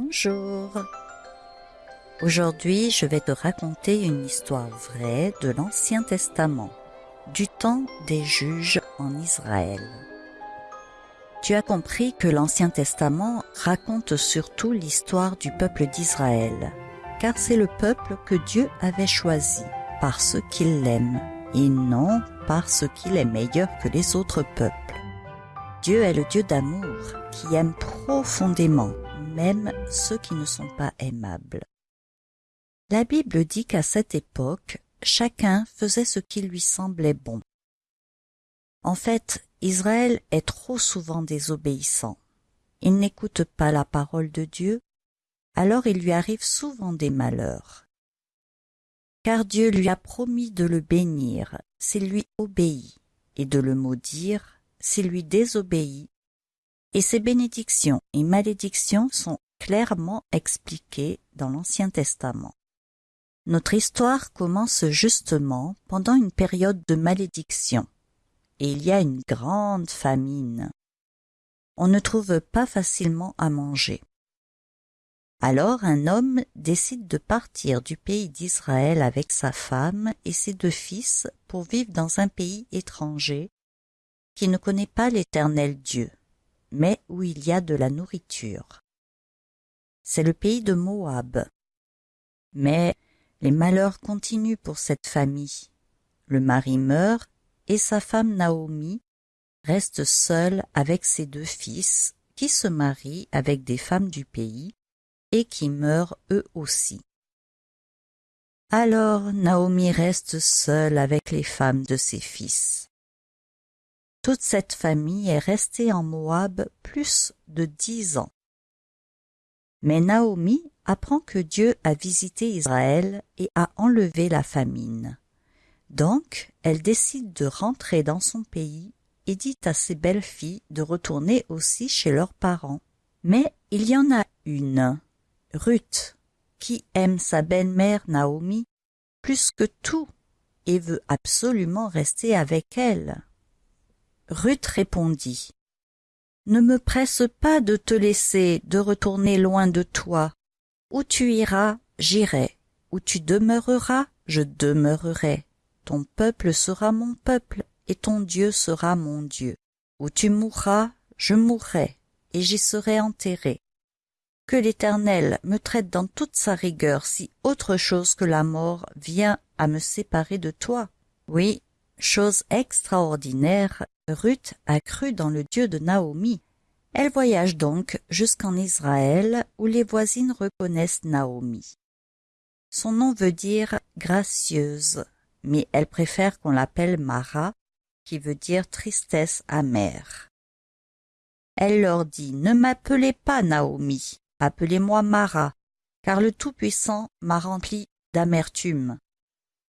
Bonjour. Aujourd'hui, je vais te raconter une histoire vraie de l'Ancien Testament, du temps des juges en Israël. Tu as compris que l'Ancien Testament raconte surtout l'histoire du peuple d'Israël, car c'est le peuple que Dieu avait choisi parce qu'il l'aime, et non parce qu'il est meilleur que les autres peuples. Dieu est le Dieu d'amour qui aime profondément même ceux qui ne sont pas aimables. La Bible dit qu'à cette époque, chacun faisait ce qui lui semblait bon. En fait, Israël est trop souvent désobéissant. Il n'écoute pas la parole de Dieu, alors il lui arrive souvent des malheurs. Car Dieu lui a promis de le bénir s'il lui obéit, et de le maudire s'il lui désobéit, et ces bénédictions et malédictions sont clairement expliquées dans l'Ancien Testament. Notre histoire commence justement pendant une période de malédiction, et il y a une grande famine. On ne trouve pas facilement à manger. Alors un homme décide de partir du pays d'Israël avec sa femme et ses deux fils pour vivre dans un pays étranger qui ne connaît pas l'éternel Dieu, mais où il y a de la nourriture. C'est le pays de Moab. Mais les malheurs continuent pour cette famille. Le mari meurt et sa femme Naomi reste seule avec ses deux fils qui se marient avec des femmes du pays et qui meurent eux aussi. Alors Naomi reste seule avec les femmes de ses fils. Toute cette famille est restée en Moab plus de dix ans. Mais Naomi apprend que Dieu a visité Israël et a enlevé la famine. Donc, elle décide de rentrer dans son pays et dit à ses belles-filles de retourner aussi chez leurs parents. Mais il y en a une, Ruth, qui aime sa belle-mère Naomi plus que tout et veut absolument rester avec elle. Ruth répondit Ne me presse pas de te laisser, de retourner loin de toi. Où tu iras, j'irai. Où tu demeureras, je demeurerai. Ton peuple sera mon peuple, et ton Dieu sera mon Dieu. Où tu mourras, je mourrai, et j'y serai enterré. Que l'Éternel me traite dans toute sa rigueur si autre chose que la mort vient à me séparer de toi. Oui, chose extraordinaire, Ruth a cru dans le Dieu de Naomi. Elle voyage donc jusqu'en Israël où les voisines reconnaissent Naomi. Son nom veut dire gracieuse, mais elle préfère qu'on l'appelle Mara, qui veut dire tristesse amère. Elle leur dit Ne m'appelez pas Naomi, appelez-moi Mara, car le Tout-Puissant m'a rempli d'amertume.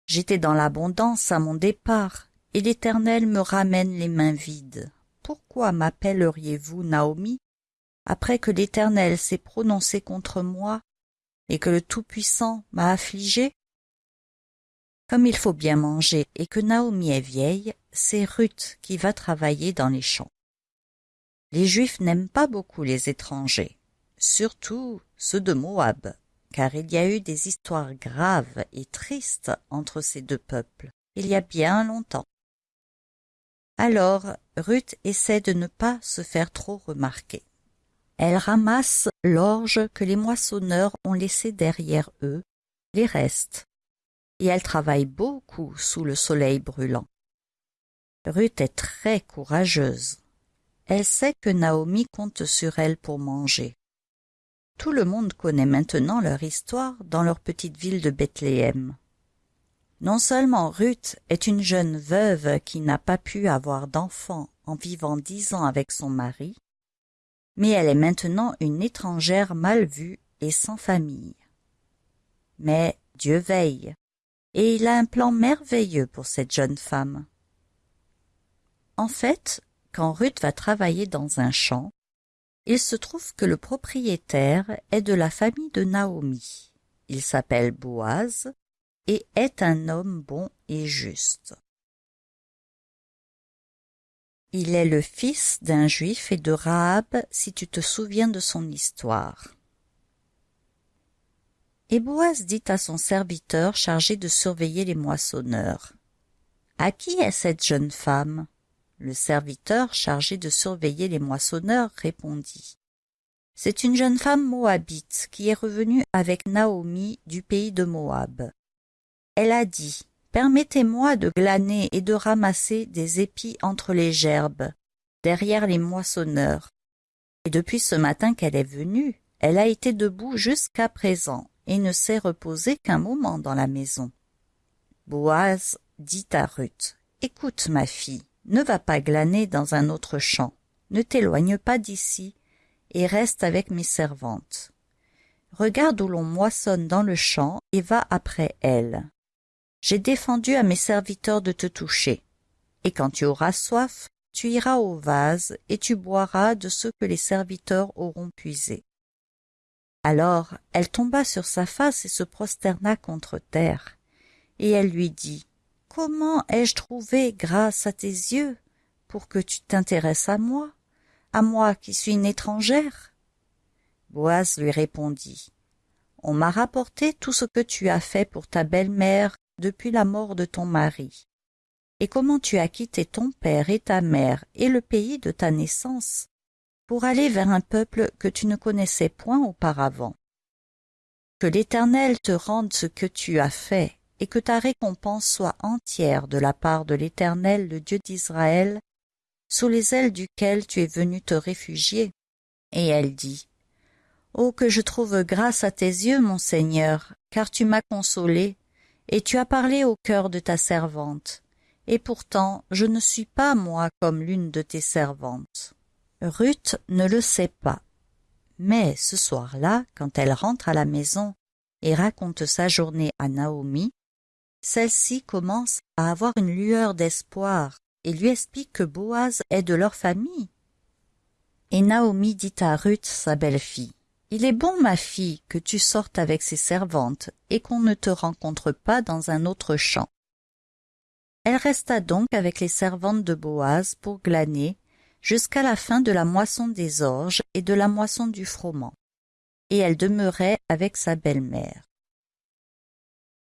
J'étais dans l'abondance à mon départ, et l'Éternel me ramène les mains vides. Pourquoi m'appelleriez-vous Naomi? Après que l'Éternel s'est prononcé contre moi et que le Tout-Puissant m'a affligé Comme il faut bien manger et que Naomi est vieille, c'est Ruth qui va travailler dans les champs. Les Juifs n'aiment pas beaucoup les étrangers, surtout ceux de Moab, car il y a eu des histoires graves et tristes entre ces deux peuples, il y a bien longtemps. Alors Ruth essaie de ne pas se faire trop remarquer. Elle ramasse l'orge que les moissonneurs ont laissé derrière eux, les restes, et elle travaille beaucoup sous le soleil brûlant. Ruth est très courageuse. Elle sait que Naomi compte sur elle pour manger. Tout le monde connaît maintenant leur histoire dans leur petite ville de Bethléem. Non seulement Ruth est une jeune veuve qui n'a pas pu avoir d'enfant en vivant dix ans avec son mari, mais elle est maintenant une étrangère mal vue et sans famille. Mais Dieu veille, et il a un plan merveilleux pour cette jeune femme. En fait, quand Ruth va travailler dans un champ, il se trouve que le propriétaire est de la famille de Naomi. Il s'appelle Boaz, et est un homme bon et juste. Il est le fils d'un juif et de Rahab, si tu te souviens de son histoire. Et Boaz dit à son serviteur chargé de surveiller les moissonneurs. À qui est cette jeune femme? Le serviteur chargé de surveiller les moissonneurs répondit. C'est une jeune femme moabite qui est revenue avec Naomi du pays de Moab. Elle a dit, Permettez-moi de glaner et de ramasser des épis entre les gerbes, derrière les moissonneurs. Et depuis ce matin qu'elle est venue, elle a été debout jusqu'à présent et ne s'est reposée qu'un moment dans la maison. Boaz dit à Ruth, Écoute, ma fille, ne va pas glaner dans un autre champ, ne t'éloigne pas d'ici, et reste avec mes servantes. Regarde où l'on moissonne dans le champ et va après elles. J'ai défendu à mes serviteurs de te toucher. Et quand tu auras soif, tu iras au vase et tu boiras de ce que les serviteurs auront puisé. Alors elle tomba sur sa face et se prosterna contre terre. Et elle lui dit, Comment ai-je trouvé grâce à tes yeux pour que tu t'intéresses à moi à moi qui suis une étrangère? Boaz lui répondit on m'a rapporté tout ce que tu as fait pour ta belle-mère depuis la mort de ton mari. Et comment tu as quitté ton père et ta mère et le pays de ta naissance pour aller vers un peuple que tu ne connaissais point auparavant. Que l'éternel te rende ce que tu as fait et que ta récompense soit entière de la part de l'éternel le dieu d'israël sous les ailes duquel tu es venu te réfugier. Et elle dit, Oh, que je trouve grâce à tes yeux, mon Seigneur, car tu m'as consolé, et tu as parlé au cœur de ta servante. Et pourtant, je ne suis pas, moi, comme l'une de tes servantes. Ruth ne le sait pas. Mais ce soir-là, quand elle rentre à la maison et raconte sa journée à Naomi, celle-ci commence à avoir une lueur d'espoir et lui explique que Boaz est de leur famille. Et Naomi dit à Ruth, sa belle-fille, Il est bon, ma fille, que tu sortes avec ses servantes et qu'on ne te rencontre pas dans un autre champ. Elle resta donc avec les servantes de Boaz pour glaner jusqu'à la fin de la moisson des orges et de la moisson du froment, et elle demeurait avec sa belle-mère.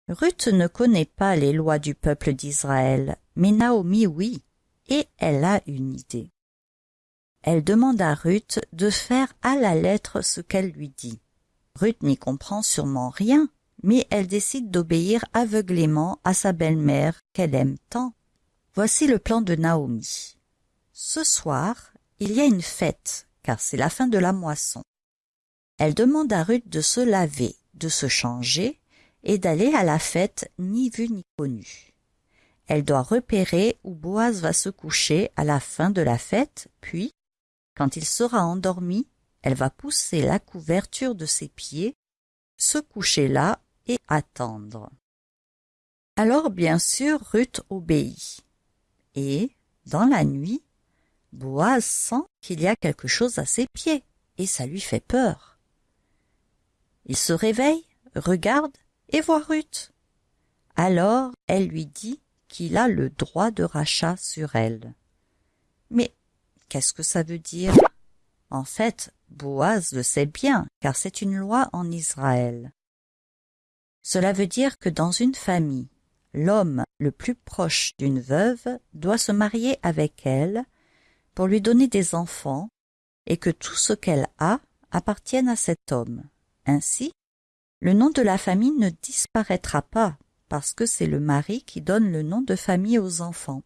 Ruth ne connaît pas les lois du peuple d'Israël, mais Naomi oui, et elle a une idée. Elle demande à Ruth de faire à la lettre ce qu'elle lui dit. Ruth n'y comprend sûrement rien, mais elle décide d'obéir aveuglément à sa belle-mère qu'elle aime tant. Voici le plan de Naomi. Ce soir, il y a une fête, car c'est la fin de la moisson. Elle demande à Ruth de se laver, de se changer, et d'aller à la fête ni vue ni connue. Elle doit repérer où Boaz va se coucher à la fin de la fête, puis, quand il sera endormi, elle va pousser la couverture de ses pieds, se coucher là et attendre. Alors bien sûr Ruth obéit. Et, dans la nuit, Boaz sent qu'il y a quelque chose à ses pieds, et ça lui fait peur. Il se réveille, regarde, et voit Ruth. Alors elle lui dit qu'il a le droit de rachat sur elle. Mais qu'est-ce que ça veut dire? En fait, Boaz le sait bien, car c'est une loi en Israël. Cela veut dire que dans une famille, l'homme le plus proche d'une veuve doit se marier avec elle pour lui donner des enfants et que tout ce qu'elle a appartienne à cet homme. Ainsi, le nom de la famille ne disparaîtra pas, parce que c'est le mari qui donne le nom de famille aux enfants.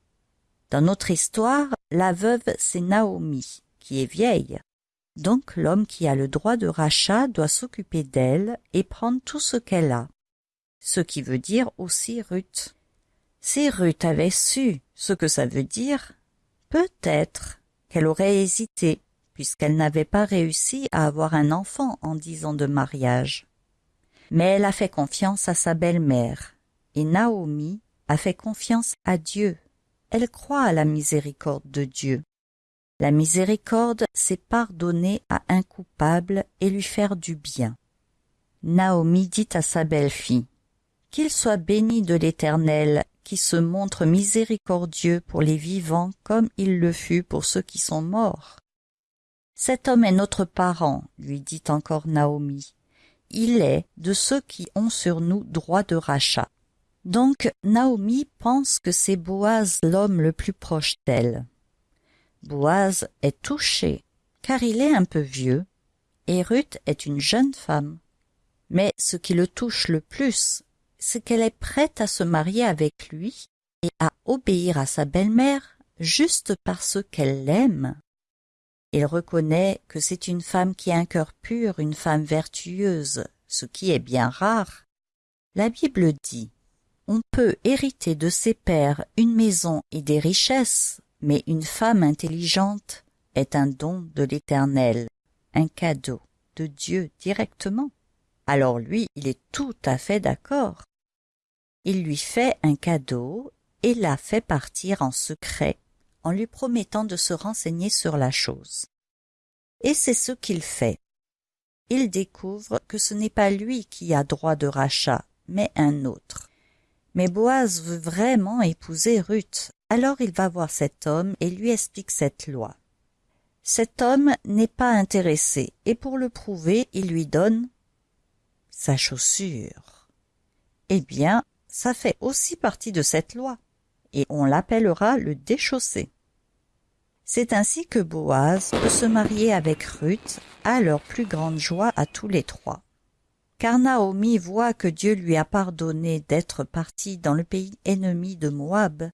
Dans notre histoire, la veuve, c'est Naomi, qui est vieille. Donc l'homme qui a le droit de rachat doit s'occuper d'elle et prendre tout ce qu'elle a. Ce qui veut dire aussi Ruth. Si Ruth avait su ce que ça veut dire, peut-être qu'elle aurait hésité, puisqu'elle n'avait pas réussi à avoir un enfant en dix ans de mariage. Mais elle a fait confiance à sa belle-mère, et Naomi a fait confiance à Dieu. Elle croit à la miséricorde de Dieu. La miséricorde, c'est pardonner à un coupable et lui faire du bien. Naomi dit à sa belle-fille, Qu'il soit béni de l'Éternel, qui se montre miséricordieux pour les vivants comme il le fut pour ceux qui sont morts. Cet homme est notre parent, lui dit encore Naomi, il est de ceux qui ont sur nous droit de rachat. Donc Naomi pense que c'est Boaz l'homme le plus proche d'elle. Boaz est touché, car il est un peu vieux, et Ruth est une jeune femme. Mais ce qui le touche le plus, c'est qu'elle est prête à se marier avec lui et à obéir à sa belle-mère juste parce qu'elle l'aime. Il reconnaît que c'est une femme qui a un cœur pur, une femme vertueuse, ce qui est bien rare. La Bible dit On peut hériter de ses pères une maison et des richesses, mais une femme intelligente est un don de l'Éternel, un cadeau de Dieu directement. Alors lui, il est tout à fait d'accord. Il lui fait un cadeau et la fait partir en secret en lui promettant de se renseigner sur la chose. Et c'est ce qu'il fait. Il découvre que ce n'est pas lui qui a droit de rachat, mais un autre. Mais Boaz veut vraiment épouser Ruth, alors il va voir cet homme et lui explique cette loi. Cet homme n'est pas intéressé, et pour le prouver, il lui donne sa chaussure. Eh bien, ça fait aussi partie de cette loi, et on l'appellera le déchaussé. C'est ainsi que Boaz peut se marier avec Ruth à leur plus grande joie à tous les trois. Car Naomi voit que Dieu lui a pardonné d'être parti dans le pays ennemi de Moab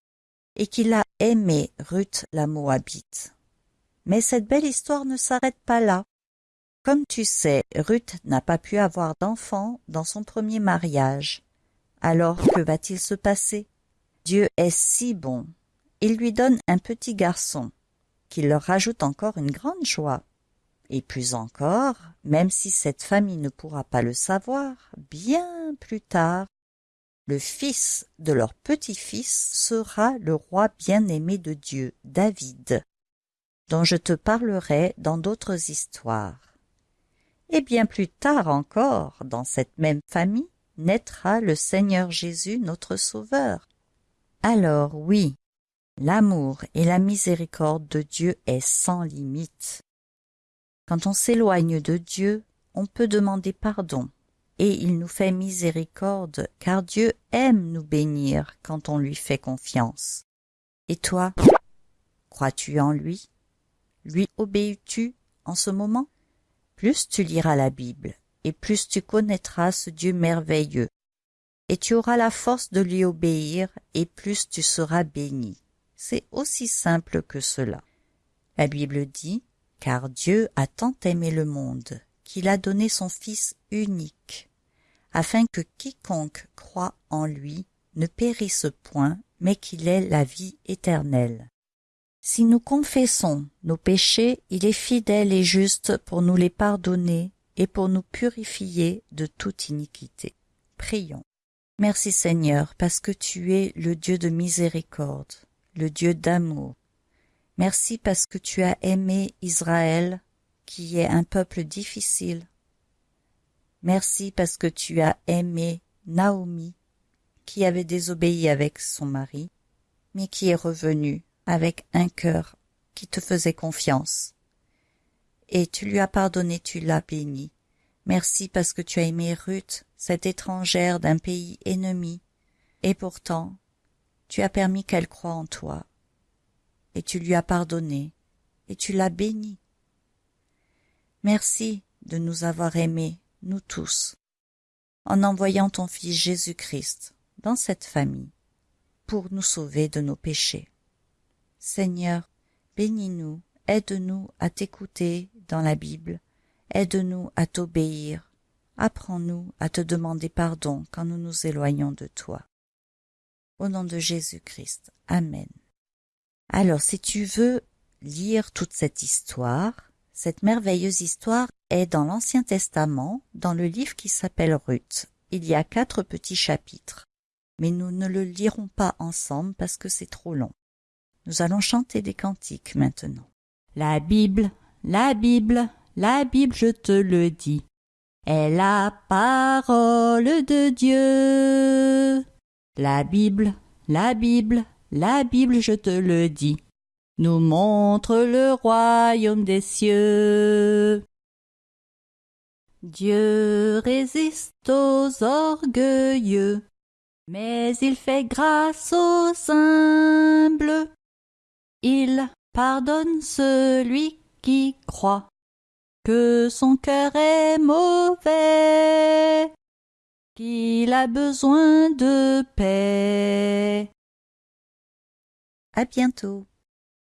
et qu'il a aimé Ruth la Moabite. Mais cette belle histoire ne s'arrête pas là. Comme tu sais, Ruth n'a pas pu avoir d'enfant dans son premier mariage. Alors que va-t-il se passer? Dieu est si bon. Il lui donne un petit garçon qui leur rajoute encore une grande joie. Et plus encore, même si cette famille ne pourra pas le savoir, bien plus tard, le fils de leur petit-fils sera le roi bien-aimé de Dieu, David, dont je te parlerai dans d'autres histoires. Et bien plus tard encore, dans cette même famille, naîtra le Seigneur Jésus notre Sauveur. Alors oui, L'amour et la miséricorde de Dieu est sans limite. Quand on s'éloigne de Dieu, on peut demander pardon, et il nous fait miséricorde, car Dieu aime nous bénir quand on lui fait confiance. Et toi, crois-tu en lui? Lui obéis-tu en ce moment? Plus tu liras la Bible, et plus tu connaîtras ce Dieu merveilleux, et tu auras la force de lui obéir, et plus tu seras béni. C'est aussi simple que cela. La Bible dit Car Dieu a tant aimé le monde qu'il a donné son Fils unique, afin que quiconque croit en lui ne périsse point, mais qu'il ait la vie éternelle. Si nous confessons nos péchés, il est fidèle et juste pour nous les pardonner et pour nous purifier de toute iniquité. Prions. Merci Seigneur, parce que tu es le Dieu de miséricorde le Dieu d'amour. Merci parce que tu as aimé Israël, qui est un peuple difficile. Merci parce que tu as aimé Naomi, qui avait désobéi avec son mari, mais qui est revenue avec un cœur qui te faisait confiance. Et tu lui as pardonné, tu l'as béni. Merci parce que tu as aimé Ruth, cette étrangère d'un pays ennemi, et pourtant tu as permis qu'elle croie en toi, et tu lui as pardonné, et tu l'as bénie. Merci de nous avoir aimés, nous tous, en envoyant ton Fils Jésus-Christ dans cette famille, pour nous sauver de nos péchés. Seigneur, bénis-nous, aide-nous à t'écouter dans la Bible, aide-nous à t'obéir, apprends-nous à te demander pardon quand nous nous éloignons de toi. Au nom de Jésus-Christ. Amen. Alors, si tu veux lire toute cette histoire, cette merveilleuse histoire est dans l'Ancien Testament, dans le livre qui s'appelle Ruth. Il y a quatre petits chapitres. Mais nous ne le lirons pas ensemble parce que c'est trop long. Nous allons chanter des cantiques maintenant. La Bible, la Bible, la Bible, je te le dis, est la parole de Dieu. La Bible, la Bible, la Bible, je te le dis, nous montre le royaume des cieux. Dieu résiste aux orgueilleux, mais il fait grâce aux humbles. Il pardonne celui qui croit que son cœur est mauvais, qu'il a besoin de paix. À bientôt.